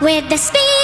with the speed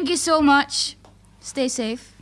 Thank you so much. Stay safe.